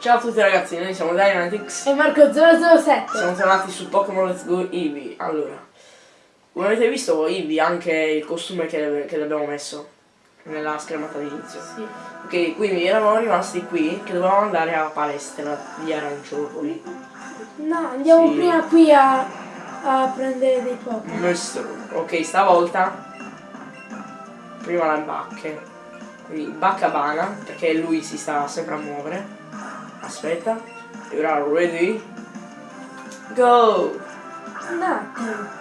Ciao a tutti ragazzi, noi siamo Dynamitics. E Marco007. Siamo tornati su Pokémon Let's Go Eevee. Allora, come avete visto Eevee anche il costume che, che le abbiamo messo nella schermata d'inizio. Sì. Ok, quindi eravamo rimasti qui che dovevamo andare alla palestra di Aranciopoli. No, andiamo Sì. prima qui a, a prendere dei Pokémon. Nostro. Ok, stavolta prima le bacche. Quindi Baccabana, perché lui si sta sempre a muovere. Aspetta. E ora ready? Go! Un attimo.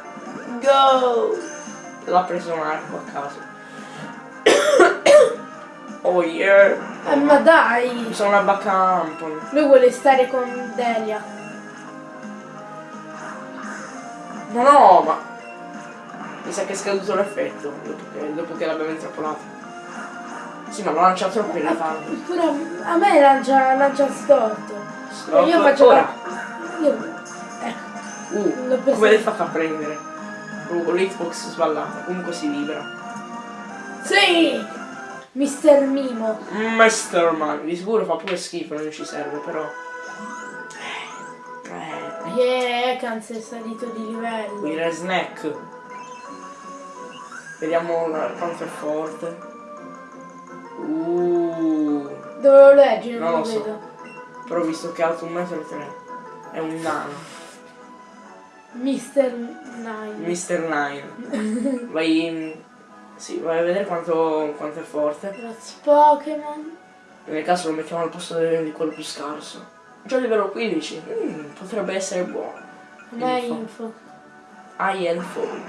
Go! L'ha preso un arco a caso. oh yeah! Eh, ma dai. Sono una bacca Ampon. Lui vuole stare con Delia. Ma no, ma... Mi sa che è scaduto l'effetto dopo che, dopo che l'abbiamo intrappolato. Sì, ma lo lancia troppo in ritardo. Pure a, me lancia, lancia storto. Stop. E io faccio Ora. Io, ecco. Uh, come l'hai fatto a prendere? Uh, l'hitbox sballata, comunque si vibra. Sì! Mister Mimo. Master Man, di sicuro fa pure schifo, non ci serve, però. Eh, Yeah, Ekans è salito di livello. Dire snack. Vediamo quanto è forte. Uh, Dove lo leggi? Non, Non lo, so. vedo. però visto che è alto 1,3 m. È un nano. Mister Nine. Mr. Nine. Vai in... Sì, vai a vedere quanto, quanto è forte. Grazie Pokémon. Nel caso lo mettiamo al posto di quello più scarso. Già livello 15. Mm, potrebbe essere buono. È Info. info. IL Phone.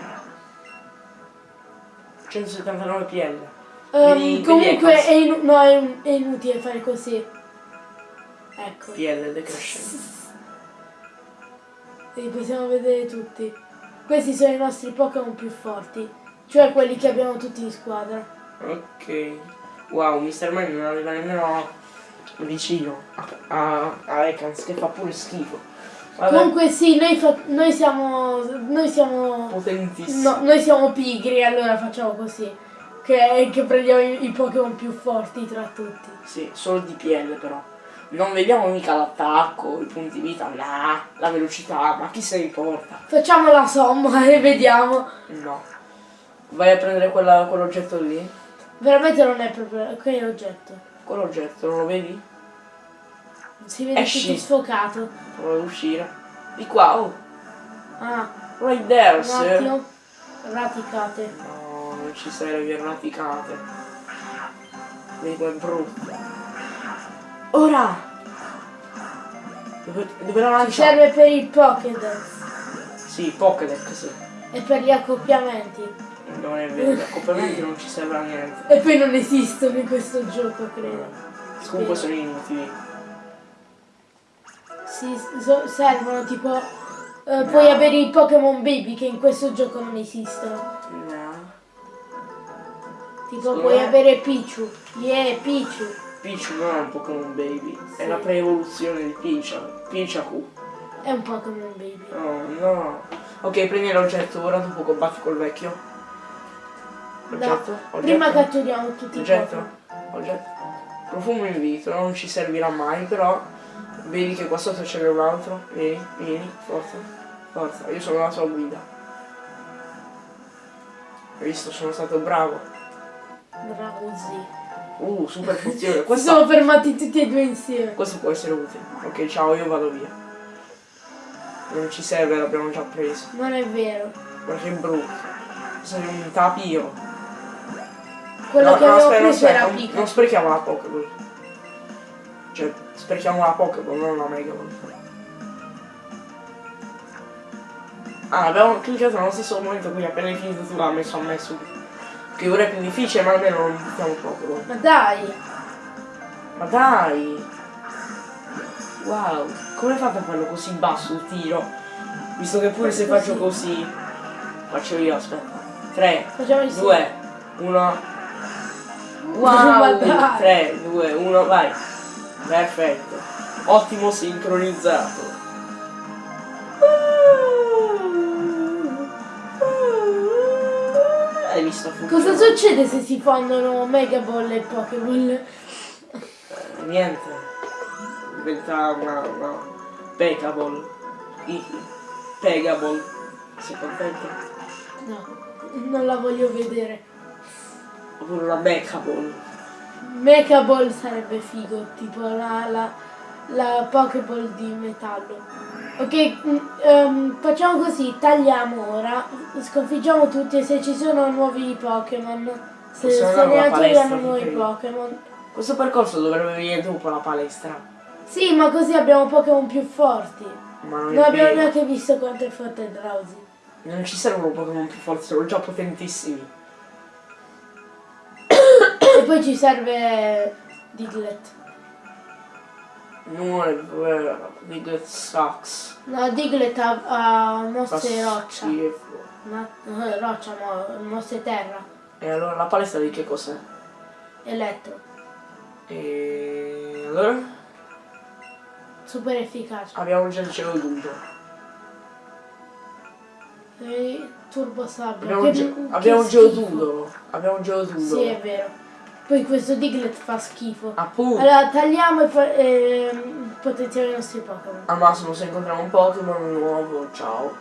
179 PL. Ehm, Vedi- comunque è, inu- no, è, un- è inutile fare così. Ecco. PL decrescente. Li possiamo vedere tutti. Questi sono i nostri Pokémon più forti. Cioè quelli che abbiamo tutti in squadra. Ok. Wow, Mr. Man non arriva nemmeno vicino a, a, Ekans che fa pure schifo. Vabbè, Comunque sì, noi, fa- noi siamo. Noi siamo. potentissimo. No, noi siamo pigri, allora facciamo così. Che, che prendiamo i, i Pokémon più forti tra tutti. Sì, solo di PL però. Non vediamo mica l'attacco, i punti vita, nah, la velocità, ma chi se ne importa? Facciamo la somma e vediamo. No. Vai a prendere quella- quell'oggetto lì. Veramente non è proprio. Che è l'oggetto? Quell'oggetto, non lo vedi? Si vede Esci. tutto sfocato. Prova ad uscire. Di qua, oh. Ah, Right there, un sir. Raticate. No, non ci serve erraticate. Vedi com'è brutto. Ora! Dove, dove la Ci lancia? serve per il Pokédex Sì, Pokédex, sì. e per gli accoppiamenti. Non è vero, gli accoppiamenti non ci serve a niente. E poi non esistono in questo gioco, credo. Comunque sono inutili. Sì, so- servono tipo. eh, Puoi avere i Pokémon Baby che in questo gioco non esistono. Tipo Secondo puoi me- avere Pichu. Yeah, Pichu. Pichu non è un Pokémon Baby, è Sì. la pre-evoluzione di Picha. Pichaku. È un Pokémon Baby. No, no. Ok, prendi l'oggetto ora dopo combatti col vecchio. Oggetto? No, oggetto? prima catturiamo tutti i Oggetto? Oggetto? Profumo in vitro, non ci servirà mai, però vedi che qua sotto c'è un altro. Vieni, vieni, forza, forza, io sono la tua guida. Hai visto, sono stato bravo. Bravo sì. Uh, super pozione. Si Questa, sono fermati tutti e due insieme. questo può essere utile. Ok, ciao, io vado via. Non ci serve, l'abbiamo già preso. Non è vero. Guarda che brutto. Sei un tapio. Quello No, che no, avevo aspetta, preso aspetta, era non, non sprechiamo la Pokéball. Cioè, sprechiamo la Pokéball, non la Megaball. Ah, abbiamo cliccato nello stesso momento, quindi appena hai finito tu l'ha messo a me subito. Che ora è più difficile, ma almeno non buttiamo Pokéball. Ma dai. Ma dai! Wow, come fate a farlo così basso il tiro? Visto che pure se faccio così. Faccio io, aspetta. 3, Facciamo insieme. 2, 1. Ma Wow! dai. 3, 2, 1, vai! Perfetto! Ottimo sincronizzato! Visto? Cosa succede se si fondono Mega Ball e Pokéball? Eh, Niente. diventa una, una Pegaball. I- Pegaball. Sei contenta? No, non la voglio vedere. Oppure una Mechaball. Mecha Ball sarebbe figo, tipo la, la, la Pokéball di metallo. Ok, ehm, facciamo così, tagliamo ora, sconfiggiamo tutti e se ci sono nuovi Pokémon, se, alla palestra, attivano nuovi. Pokémon. Questo percorso dovrebbe venire dopo la palestra. Sì, ma così abbiamo Pokémon più forti. Ma non Non abbiamo vero. neanche visto quanto è forte Drowsy. Non ci servono Pokémon più forti, sono già potentissimi. e poi ci serve Diglett. Non è vero. Diglett sucks. No, Diglett ha, ha mosse roccia. Ma, roccia, mo, mosse terra. E allora la palestra di che cos'è? Elettro. E allora? Super efficace. Abbiamo già il Geodudo. E Turbo Sabbia. Abbiamo, che- ge- che abbiamo un. Geodudo. Abbiamo un Geodudo. Sì, è vero. Poi questo Diglett fa schifo. Appunto. Allora tagliamo e ehm, potenziamo i nostri Pokémon. Al massimo se incontriamo un Pokémon nuovo, ciao.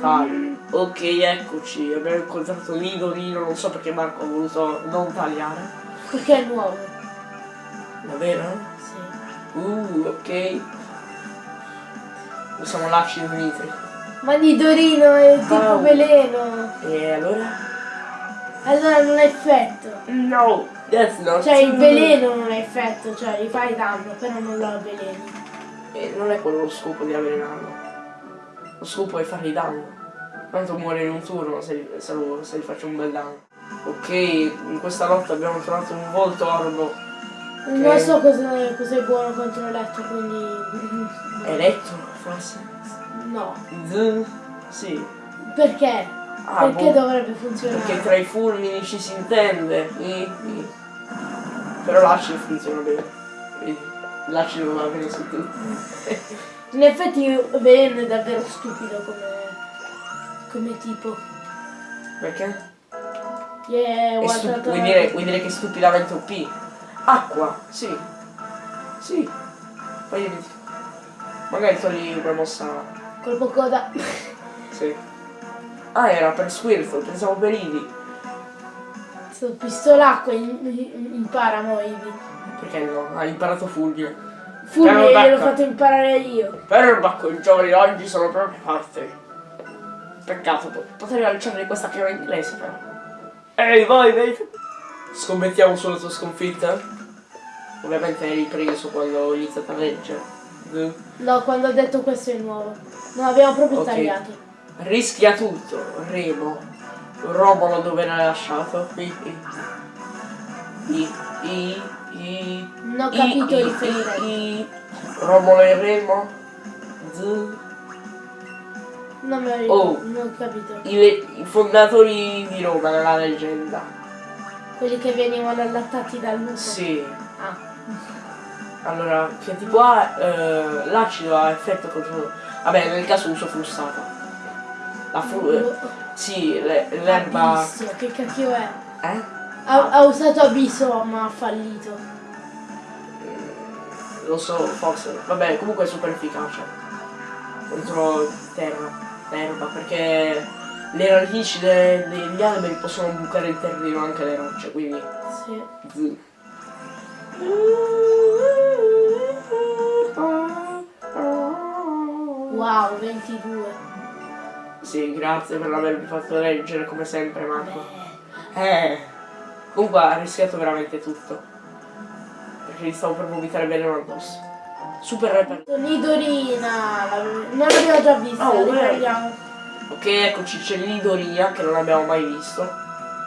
Taglio. Ok, eccoci. Abbiamo incontrato Nidorino, non so perché Marco ha voluto non tagliare. Perché è nuovo. Davvero? Sì. Uh, ok. Usiamo l'acido nitrico. Ma Nidorino è tipo Au. veleno. E allora? Allora non ha effetto. No, that's not Cioè il veleno non ha effetto, cioè gli fai danno, però non lo avveleni. E non è quello lo scopo di avvelenarlo. Lo scopo è fargli danno. Tanto muore in un turno se gli, se lo- se gli faccio un bel danno. Ok, in questa notte abbiamo trovato un volto orbo. Non so cosa, cosa è buono contro Eletto, quindi... Elettro, forse? No. Z? Sì. Perché? Ah, Perché boh. dovrebbe funzionare? Perché tra i fulmini ci si intende. I- i. Però l'acido funziona bene. Vedi? L'acido va bene su tutti. In effetti Veleno è davvero stupido come, come tipo. Perché? Yeah, stu- vuoi, dire, vuoi dire che è stupidamente OP? Acqua, sì. Sì. Poi magari togli una mossa. Colpo coda. Sì. Ah, era per Squirtle, pensavo per Eevee. Sto pistolacqua in- in- impara mo Eevee. Perché no? Ha imparato Fulvio. Piano gliel'ho fatto imparare io. Per Bacco, i giovani oggi sono proprio forti. Peccato, po- potrei lanciare questa chiave inglese però. Ehi, vai, vedi? Scommettiamo sulla tua sconfitta? Ovviamente hai ripreso quando ho iniziato a leggere. No, quando ho detto questo è nuovo. No, abbiamo proprio Ok. tagliato. Rischia tutto, Remo. Romolo dove l'hai lasciato? I, i, i, i, i, Non ho capito i, il riferimento. i, i. Romolo e Remo? Z. Non me lo Oh. non ho capito. I, i fondatori di Roma nella leggenda. Quelli che venivano allattati dal lupo. Sì. Ah. Allora, che tipo ha eh, l'acido ha effetto contro. Vabbè, nel caso uso frustata. La fru- eh, sì, le- l'erba. Abisso, che cacchio è? Eh? Ha, ha usato abisso ma ha fallito. Lo so, forse. Vabbè, comunque è super efficace. Contro terra. L'erba, perché le radici de- degli alberi possono bucare il terreno anche le rocce, quindi. Sì. Z. Wow, 22. Sì, grazie per avermi fatto leggere come sempre, Marco. Eh. Comunque ha rischiato veramente tutto. Perché gli stavo per vomitare veleno addosso. Super reper. Nidorina, non l'abbiamo già vista, Oh, riprendiamo. Ok, eccoci, c'è l'Idoria che non abbiamo mai visto.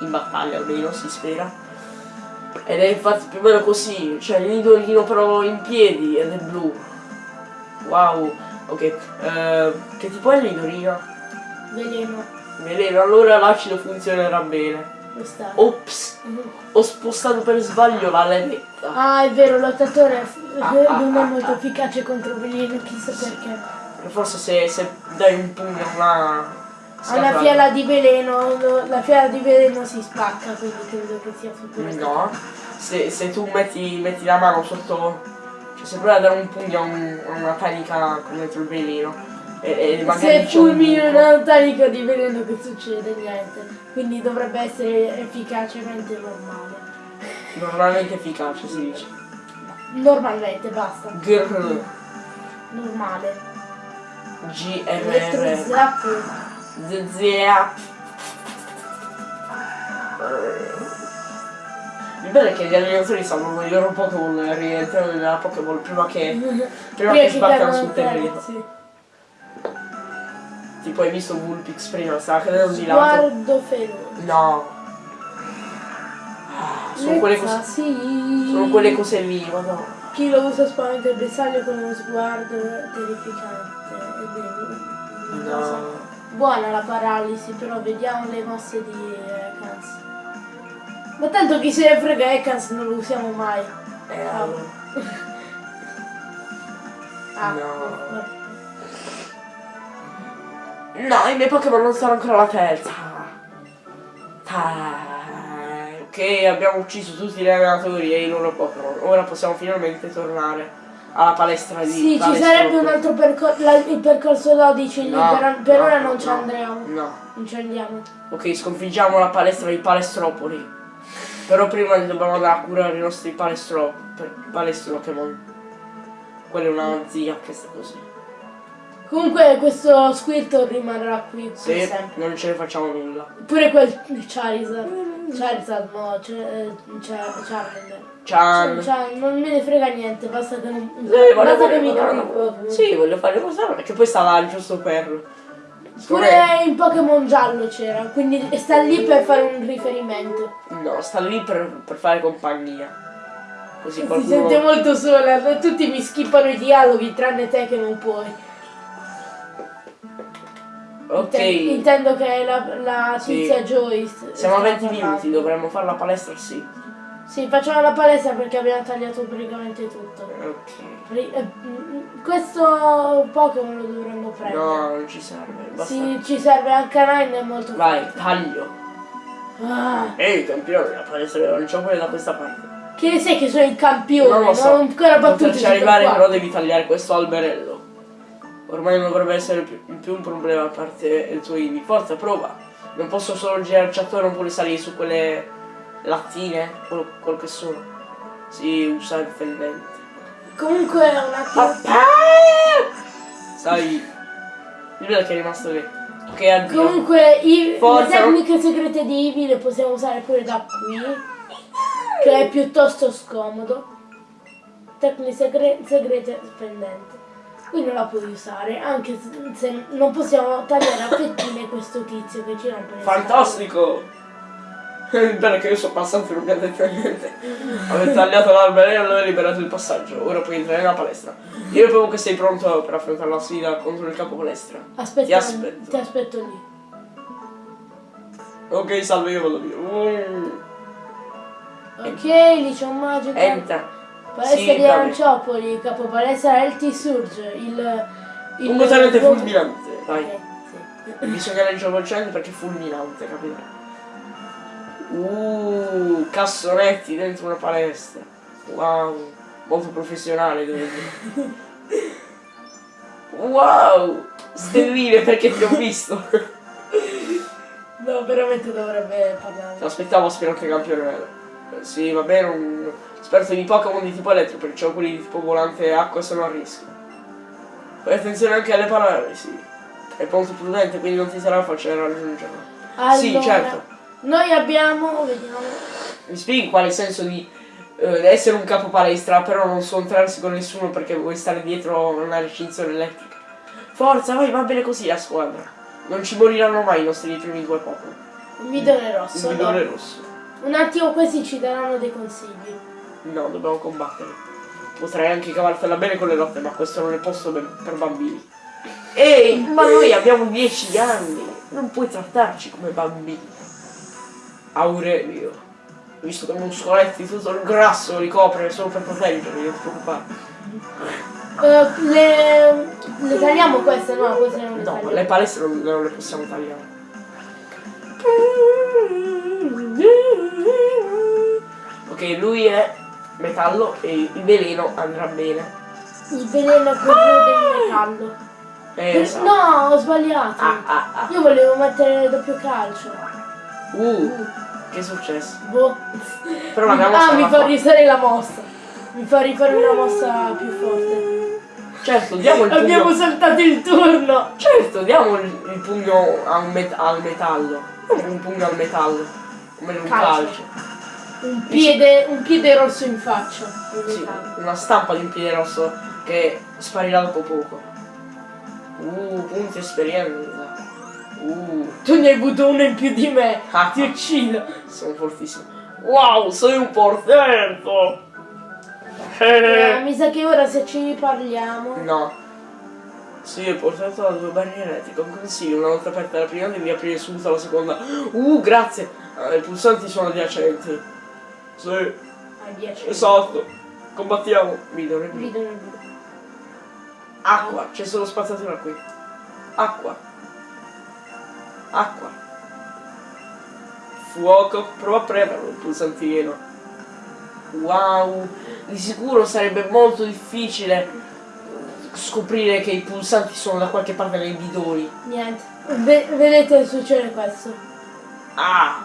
In battaglia almeno, si spera. Ed è infatti più o meno così. C'è l'Idorino però in piedi ed è blu. Wow. Ok. eh, che tipo è l'Idorino? Veleno. Veleno, allora l'acido funzionerà bene. Questa. Ops, ho spostato per sbaglio la levetta. Ah, è vero, l'ottatore f- Ah, non ah, è ah, molto ah. efficace contro veleno, chissà perché. Forse se, se dai un pugno a una scatola- una fiala di veleno, la fiala di veleno si spacca, quindi credo che sia super No. Se, se tu metti, metti la mano sotto. Cioè se provi a dare un pugno a, un- a una tanica con dentro il veleno e, e Se fulmini buco, una tanica di veleno che succede? Niente. Quindi dovrebbe essere efficacemente normale. normalmente efficace si dice. Normalmente, basta. Grr, Normale. GMR. ZZA. Il bello è che gli allenatori sanno i loro Pokémon rientrano nella Pokéball prima che, prima che sbarcano sul terreno. Tipo hai visto Vulpix prima, stava cadendo di lato. Sguardo feroce. No. Ah, Sono quelle, cose, sì. sono quelle cose lì, ma no. Chi lo usa spaventa il bersaglio con uno sguardo terrificante. È cosa- No. Buona la paralisi, però vediamo le mosse di Ekans. Ma tanto chi se ne frega Ekans non lo usiamo mai. Eh, allora. Ah, No. No, i miei Pokémon non sono ancora alla terza. Ok, abbiamo ucciso tutti gli allenatori e i loro Pokémon. Ora possiamo finalmente tornare alla palestra di Sì, ci sarebbe un altro percorso, il percorso 12 lì, No, per, per no, ora non ci no, andremo. No. Non ci andiamo. Ok, sconfiggiamo la palestra di Palestropoli. Però prima dobbiamo andare a curare i nostri palestro... palestro Pokémon. Quella è una zia che sta così. Comunque questo Squirtle rimarrà qui per Se sempre. non ce ne facciamo nulla. Pure quel Charizard. Charizard no, eh, Char- Charmander. Ciao. Cioè, non me ne frega niente, basta che non. Eh, basta che mi cosa- capi Pokémon. Sì, voglio fare cosa perché poi sta là giusto per. Pure in Pokémon giallo c'era, quindi sta lì per fare un riferimento. No, sta lì per, per fare compagnia. Così Si qualcuno. sente molto sola, tutti mi skippano i dialoghi, tranne te che non puoi. Ok. Inten- Intendo che la, la Sì. tizia Joyce. Siamo a stava 20 parlando. minuti, dovremmo fare la palestra, sì. Sì, facciamo la palestra perché abbiamo tagliato praticamente tutto. Ok. Eh, mm, Questo Pokémon lo dovremmo prendere. No, non ci serve. Basta. Sì, ci serve anche Nine, è molto Vai, taglio. Ah, Ehi, campione, la palestra non c'ho quella da questa parte. che ne sai che sono il campione, Non non, lo so. ho ancora battuto questo arrivare, qua. però devi tagliare questo alberello. Ormai non dovrebbe essere più, un problema a parte il tuo Eevee. Forza, prova. Non posso solo girarci attorno, non puoi salire su quelle lattine, quello, quello che sono. Si usa il fendente. Comunque un attimo. Papà! Sai, il bello è che è rimasto lì. Ok, addio. Comunque i, Forza, le tecniche segrete di Eevee le possiamo usare pure da qui, che è piuttosto scomodo. Tecniche segre- segrete spendente. Qui non la puoi usare, anche se- non possiamo tagliare a fettine questo tizio che ci rompe le Fantastico! È che io sono passato non mi ha detto niente. Avete tagliato l'alberello e liberato il passaggio. Ora puoi entrare nella palestra. Io ritengo che sei pronto per affrontare la sfida contro il capo palestra. Aspetta, Ti aspetto. ti aspetto lì. Ok, salve, io vado via. Ok, lì c'è un magico. Entra. Palestra Sì, di. Aranciopoli, capo palestra LT Surge, il... il Un l'uomo- fulminante. Vai. Ok, sì. Bisogna leggere il centro perché è fulminante, capito? Uh, cassonetti dentro una palestra. Wow, molto professionale devo dire. Wow, stelline perché ti ho visto. No, veramente dovrebbe parlare. Aspettavo aspirante campione. Sì, va bene, un esperto di Pokémon di tipo elettro, perché ho quelli di tipo volante e acqua sono a rischio. Fai attenzione anche alle parole, sì. È molto prudente, quindi non ti sarà facile raggiungerlo. Sì, Allora, certo. Noi abbiamo, vediamo, Mi spieghi qual è il senso di eh, essere un capo palestra, però non scontrarsi con nessuno perché vuoi stare dietro una recinzione elettrica. Forza, vai, va bene così la squadra. Non ci moriranno mai i nostri primi due Pokémon. un bidone rosso. bidone no. rosso. Un attimo, questi ci daranno dei consigli. No, dobbiamo combattere. Potrei anche cavartela bene con le lotte, ma questo non è posto per bambini. Ehi, ma noi abbiamo 10 anni. Non puoi trattarci come bambini. Aurelio. Visto che muscoletti tutto il grasso li copre solo per proteggerli, non preoccupare. Eh, le, le tagliamo queste? No, queste non le No, tagliamo. le palestre non, non le possiamo tagliare. Ok, lui è metallo e il veleno andrà bene. Il veleno è quello del metallo. Eh, esatto. No, ho sbagliato. Ah, ah, ah. Io volevo mettere doppio calcio. Uh, che è successo? Boh. Però la mia mossa ah, mi fa risare la mossa. Mi fa rifare una mossa più forte. Certo, diamo il Abbiamo pugno. saltato il turno. Certo, diamo il, pugno a un met- al metallo. Un pugno al metallo. Come in un Calcio. calcio. Un piede, un piede rosso in faccia. Sì, una stampa di un piede rosso che sparirà dopo poco. Uh, punti esperienza. Uh, Tu ne hai avuto uno in più di me. Ah. Ti uccido. sono fortissimo. Wow, sei un portento! Eh, mi sa che ora se ci parliamo. No. Sì, ho portato la due barriere, ti consiglio, una volta aperta la prima devi aprire subito la seconda. Uh, grazie! Eh, I pulsanti sono adiacenti. Sì, A 10. esatto. Combattiamo. Video. Rido nel video. Acqua, c'è solo spazzatura qui. Acqua. Acqua. Fuoco, prova a premerlo il pulsantino. Wow, di sicuro sarebbe molto difficile scoprire che i pulsanti sono da qualche parte nei bidoni. Niente. Ve- vedete succede questo. Ah,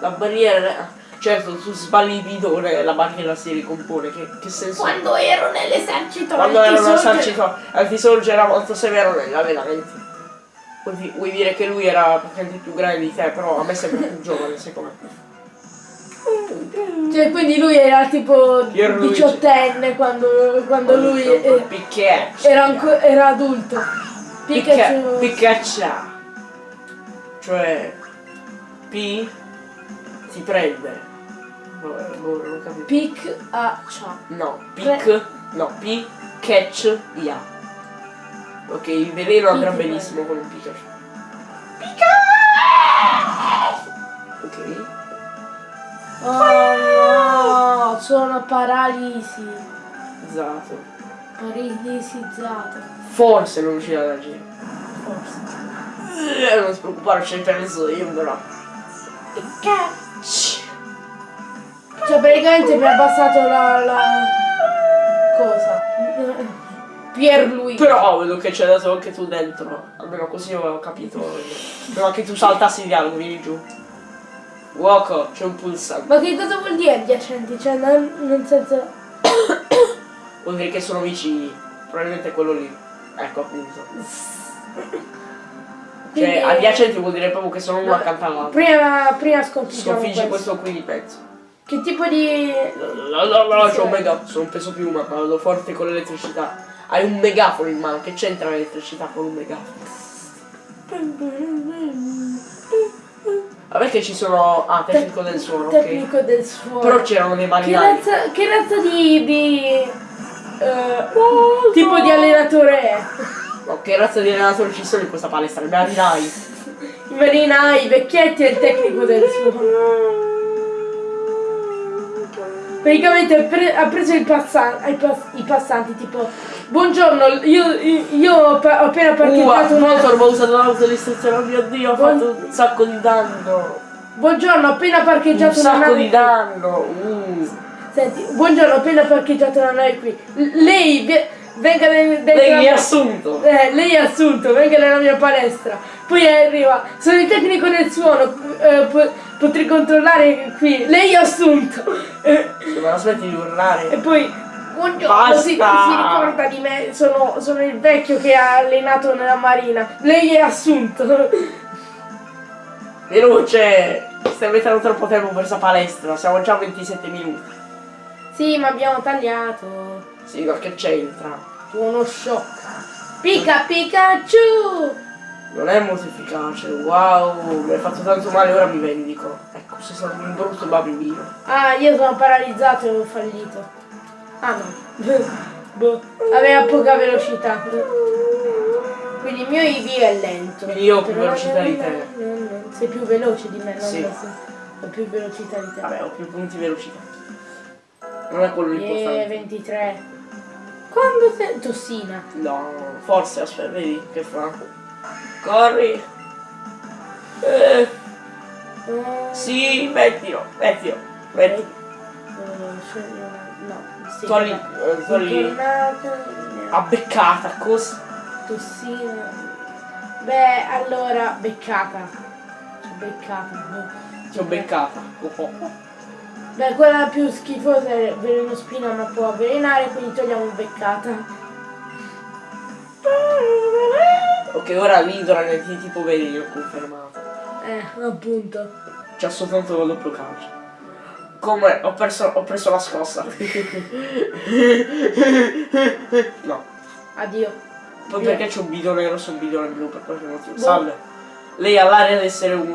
la barriera... Certo, tu sbagli il bidone e la barriera si ricompone. Che, che senso? Quando ero nell'esercito Quando antisorge- era un esercito antisorge era molto severo negli allenamenti. Vuoi, di- vuoi dire che lui era praticamente più grande di te, però a me sembra più giovane, secondo me. Cioè, quindi lui era tipo diciottenne quando, quando lui eh, era, era adulto. Pikachu. Piccaccia. Cioè, P ti prende. Vabbè, boh, non ho capito. Pic a cia. No, pic, no, P, catch, ya. Ok, il veleno andrà benissimo con un Pikachu. Ok. Oh no, sono paralisi. Esatto. Paralisizzato. Forse non riuscirà ad agire. Forse. Eh, non ti preoccupare, ci penso io però. Cioè praticamente mi ha abbassato la, la... cosa? Pierluigi. Però vedo che c'è dato anche tu dentro. Almeno così ho capito. Prima che tu saltassi il dialogo, vieni giù. Uoco, c'è un pulsante. Ma che cosa vuol dire adiacenti? Cioè nel, nel senso... Vuol dire che sono vicini. Probabilmente quello lì. Ecco appunto. Cioè, Quindi- adiacenti vuol dire proprio che sono uno accanto all'altro. Prima, prima sconfiggiamo Sconfiggi questo. questo qui di pezzo. Che tipo di... No, no, no, c'ho un mega. Sono peso piuma, ma vado forte con l'elettricità. Hai un megafono in mano, che c'entra l'elettricità con un megafono? Vabbè che ci sono. Ah, tecnico del suono, ok. Tecnico del suono. Però c'erano dei Che marinai. razza, che razza di... di eh, tipo di allenatore è? No, che razza di allenatori ci sono in questa palestra? I marinai. I marinai, i vecchietti e il tecnico del suono. Praticamente ha pre- ha preso il passa- ai pass- i passanti tipo Buongiorno, io, io- io ho ho appena Uh, parcheggiato una... motor, ho usato l'autodistruzione, oh mio dio, ho fatto un sacco di danno. Buongiorno, ho appena Un parcheggiato una sacco nave di danno. Uh. Senti, buongiorno, ho appena parcheggiato una nave qui. L- lei venga nel, dentro Lei la mi ha mia- assunto. Eh, lei è assunto, venga nella mia palestra. Poi arriva, sono il tecnico del suono, eh, po- potrei controllare qui. Lei è assunto. Eh, me la smetti di urlare. e poi, buongiorno, Basta. si, si ricorda di me, sono, sono il vecchio che ha allenato nella marina. Lei è assunto. Veloce! Stai mettendo troppo tempo per questa palestra, siamo già a 27 minuti. Sì, ma abbiamo tagliato. Sì, ma che c'entra? Uno shock. Pica Pikachu! Non è molto efficace. Wow, mi hai fatto tanto male, ora mi vendico. Ecco, sei stato un brutto bambino. Ah, io sono paralizzato e ho fallito. Ah no. boh. Aveva poca velocità. Quindi il mio IV è lento. Quindi io ho più velocità di te. Sei più veloce di me, non Sì. Ho più velocità di te. Vabbè, ho più punti velocità. Non è quello Eh, l'importante. 23. Quando sei... Tossina. No, forse, aspetta, vedi che fa. Corri. Eh, Eh, sì, mettilo, mettilo, metti. eh, No, sì. Togli, eh, togli Intornata, abbeccata, così. tossina. Beh, allora, beccata. Cioè, beccata. boh. Ti ho beccata. Oh, oh. Beh, quella più schifosa è veleno spina ma può avvelenare, quindi togliamo beccata. Ok, ora l'idra è di tipo veleno confermato. Eh, appunto. C'ha soltanto il doppio calcio. Come ho perso, ho preso la scossa. no. Addio. Poi Via. perché c'è un bidone rosso e un bidone blu per qualche motivo. Boh. Salve. Lei ha l'aria di essere un,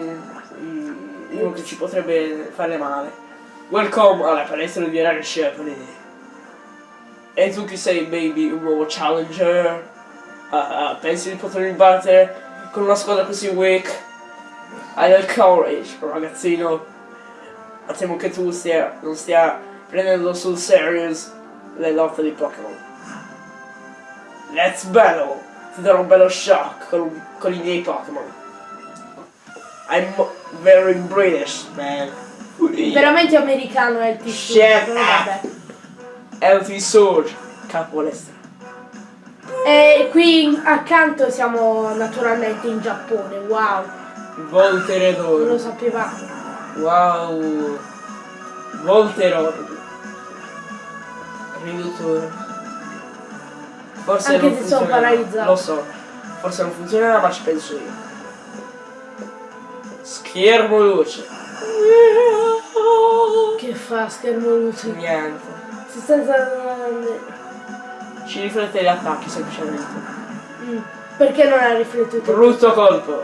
un- uno che ci potrebbe fare male. Welcome alla palestra di Rare Shepherd. E tu chi sei, baby? Un nuovo challenger? Ah, ah, pensi di potermi battere con una squadra così weak? Hai del courage, ragazzino. Ma temo che tu stia, non stia prendendo sul serious le lotte di Pokémon. Let's battle! Ti darò un bello shock con, con i miei Pokémon. I'm very British, man. Veramente americano è il tizio. Vabbè. Healthy Sword, capo palestra. E qui accanto siamo naturalmente in Giappone, wow. Non lo Volteredor. sapevamo. Wow. Volteror. Riduttore. Forse Anche non se sono paralizzato. Lo so. Forse non funzionerà ma ci penso io. Schermo luce. Che fa schermo luce? Niente. Si sta Ci riflette gli attacchi semplicemente. Mm, Perché non ha riflettuto? Brutto colpo.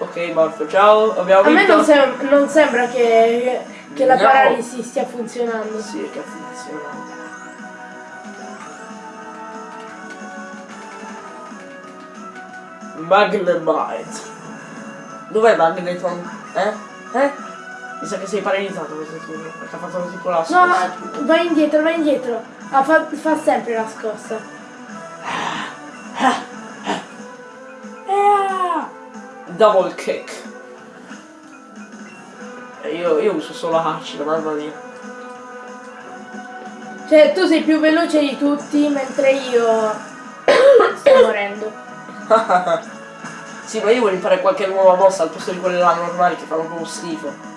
Ok, morto. Ciao, abbiamo A me non, sem- non sembra che, che la No. paralisi stia funzionando. Sì, che funziona. Magnemite. Dov'è Magneton? Eh? Eh? Mi sa che sei paralizzato questo turno, perché ha fatto tipo la No, scossa. vai indietro, vai indietro. Ah, fa, fa sempre la scossa. Eh, Double kick. E io, io uso solo Hachi, mamma mia. Cioè, tu sei più veloce di tutti, mentre io sto morendo. sì, ma io voglio imparare qualche nuova mossa al posto di quelle là normali che fanno proprio schifo.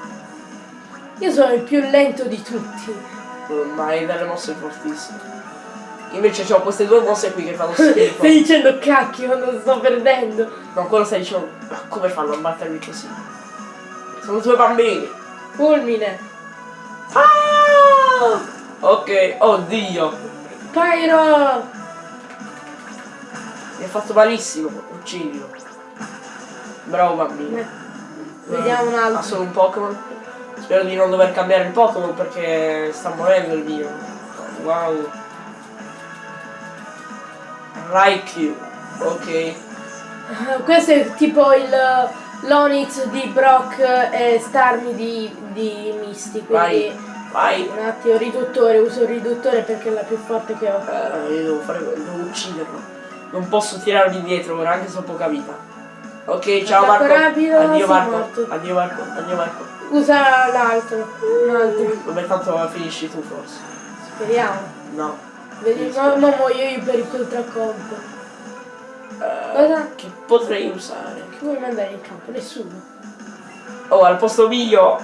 Io sono il più lento di tutti. Ma hai delle mosse fortissime. Invece ho queste due mosse qui che fanno schifo. Stai dicendo cacchio, non sto perdendo. No, quello stai dicendo. Ma come fanno a battermi così? Sono due bambini. Fulmine. Ah! Ok, oddio. Pyro! Mi ha fatto malissimo. Uccidilo. Bravo bambino. Vediamo un Ha altro. solo un Pokémon. Spero di non dover cambiare il Pokémon perché sta morendo il mio. Wow. Raikou. Ok. Eh, Questo è tipo il l'Onix di Brock e Starmie di, di Misty, quindi Vai. un attimo riduttore, uso il riduttore perché è la più forte che ho. Eh, io devo fare devo ucciderlo. Non posso tirarmi indietro ora, anche se ho poca vita. Ok, ciao Marco. rapido, addio Marco. morto. Addio Marco. Addio Marco. Usa l'altro, un altro, Vabbè, tanto finisci tu forse. speriamo. No. Vedi, no, non muoio io per il contraccolpo. Eh, Cosa? Che potrei usare? Chi vuoi mandare in campo? Nessuno. Oh, al posto mio.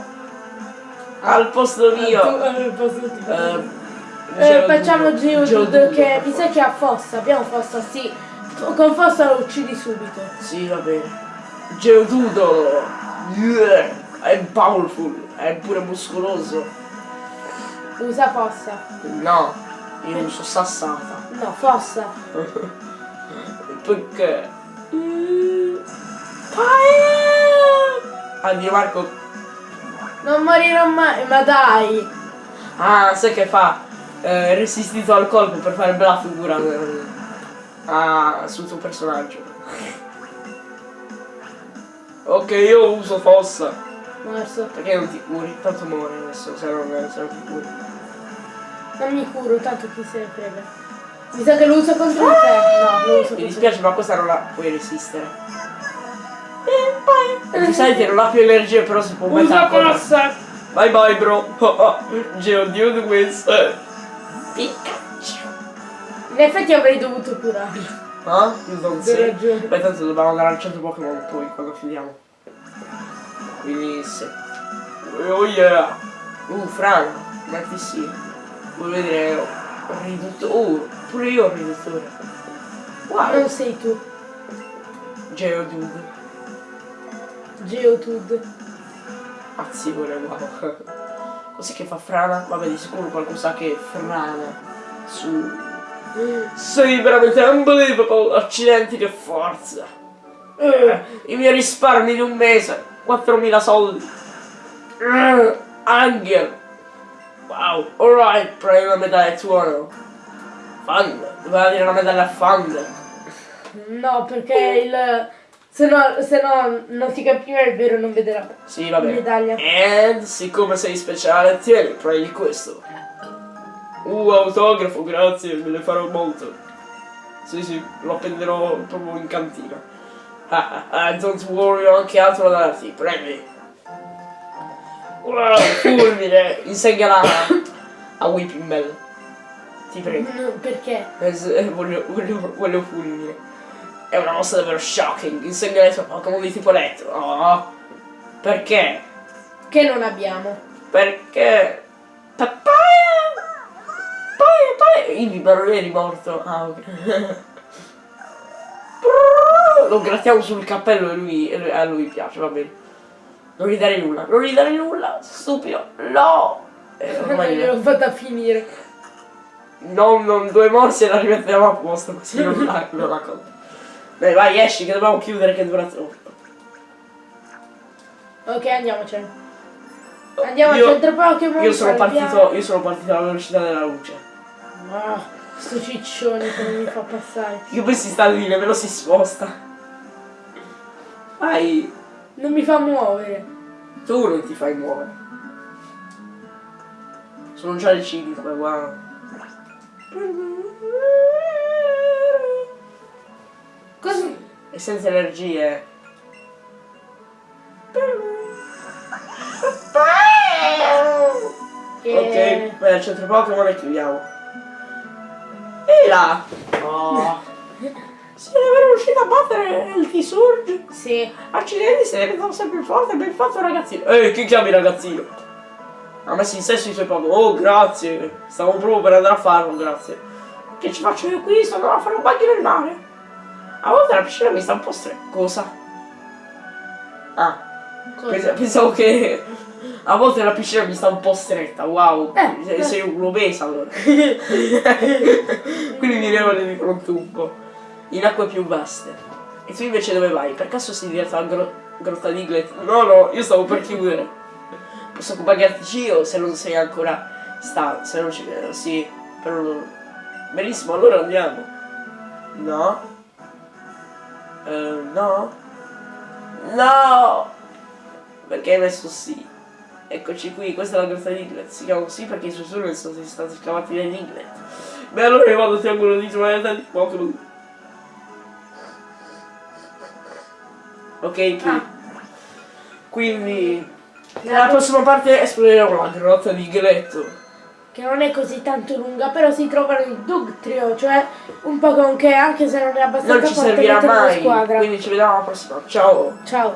Al posto mio. Tu, eh, posso dire. Eh, Eh, Geodude. facciamo Geodude che mi sa che ha fossa, abbiamo fossa, sì. Con fossa lo uccidi subito. Sì, va bene. Geodudo. Yeah. È powerful. È pure muscoloso. Usa fossa. No. Io uso sassata. No, fossa. Perché? Addio Marco. Non morirò mai, ma dai. Ah, sai che fa? Eh, resistito al colpo per fare bella figura ah, sul tuo personaggio. Ok, io uso fossa. Morso. Perché non ti curi? Tanto muore adesso se non, se non ti curi. Non mi curo, tanto chi se ne frega. Mi sa che lo uso contro di te. No, lo uso Mi dispiace ma questa non la puoi resistere. E poi. Giustamente non ha più energia però si può mettere Usa a correre. fossa. Bye bye bro. Geodude questo. Pikachu. In effetti avrei dovuto curarlo. Ah? Io non so. Beh tanto dobbiamo andare al centro Pokémon poi quando finiamo. Quindi se. Oh yeah! Uh, Fran, metti sì. Vuoi vedere un riduttore? Uh, pure io ho un riduttore. Wow! Non sei tu, Geodude. Geotud. Azione, wow. Cos'è che fa frana? Vabbè, di sicuro qualcosa che frana su. Sei veramente unbelievable! Accidenti, che forza! Eh, I miei risparmi di un mese, 4.000 soldi. Eh, Angel! Wow, alright, prendi una medaglia tuono. Fund, doveva dire una medaglia a Fund. No, perché il... Se no, se no non si capiva il vero non vedrà. Sì, vabbè. Medaglia. E siccome sei speciale, tieni, prendi questo. Uh, autografo, grazie, me ne farò molto. Sì, sì, lo appenderò proprio in cantina. Ah, ah, ah, don't worry, ho anche altro da darti, prendi. Wow, fulmine, insegnala a Whipping Bell. Ti prego. No, perché? Eh, voglio, voglio, voglio fulmine. È una mossa davvero shocking. Insegna ai tuoi Pokémon di tipo elettro. Oh. Perché? Che non abbiamo. Perché? Papaya! Papaya, papaya! Ivi, ma non eri morto. Ah, ok. Lo grattiamo sul cappello e lui, a lui piace, va bene. Non gli dare nulla, non gli dare nulla, stupido. No! Eh, ormai gliel'ho fatta finire. non, non due morsi e la rimettiamo a posto, così non la, non la conto. Beh, vai, esci che dobbiamo chiudere che dura troppo. Ok, andiamocene. Andiamo Io- al centro Pokémon. Io sono partito, io sono partito alla velocità della luce. Ah, sto ciccione che mi fa passare. Io poi si sta lì, nemmeno si sposta. Vai, Non mi fa muovere. tu non ti fai muovere. Sono già le 5, wow. Così. E senza energie. E... Ok, vai al centro Pokémon e chiudiamo. E là! Oh. Sei davvero riuscito a battere il T-Surge? Sì. Accidenti, sei diventato sempre più forte, ben fatto ragazzino. Ehi, chi chiami ragazzino? Ha messo in sesso i suoi Pokémon. Oh, grazie. Stavo proprio per andare a farlo, grazie. Che ci faccio io qui? Sto andando a fare un bagno nel mare. A volte la piscina mi sta un po' stretta. Cosa? Ah, Cosa? Pens- pensavo che a volte la piscina mi sta un po' stretta, wow, Eh, sei, eh. sei un obesa allora. Quindi mi regole di fronte un po'. In acque più vaste. E tu invece dove vai? Per caso sei diretto alla gro- grotta di Iglet? No, no, io stavo per chiudere. Posso accompagnarti io se non sei ancora sta, se non ci vedo, sì, però benissimo, allora andiamo. No? Eh, no? No! Perché hai messo sì? Eccoci qui, questa è la grotta di Iglet. Si chiama così perché i suoi tunnel sono stati scavati nell'Iglet. Beh, allora io vado triangolo di trovare di Pokémon. Ok, qui. Ah. Quindi, nella prossima parte esploreremo la grotta di Gletto. Che non è così tanto lunga, però si trovano il Dugtrio, cioè un Pokémon che anche se non è abbastanza Non ci forte servirà mai. squadra. Quindi ci vediamo alla prossima. Ciao. Ciao.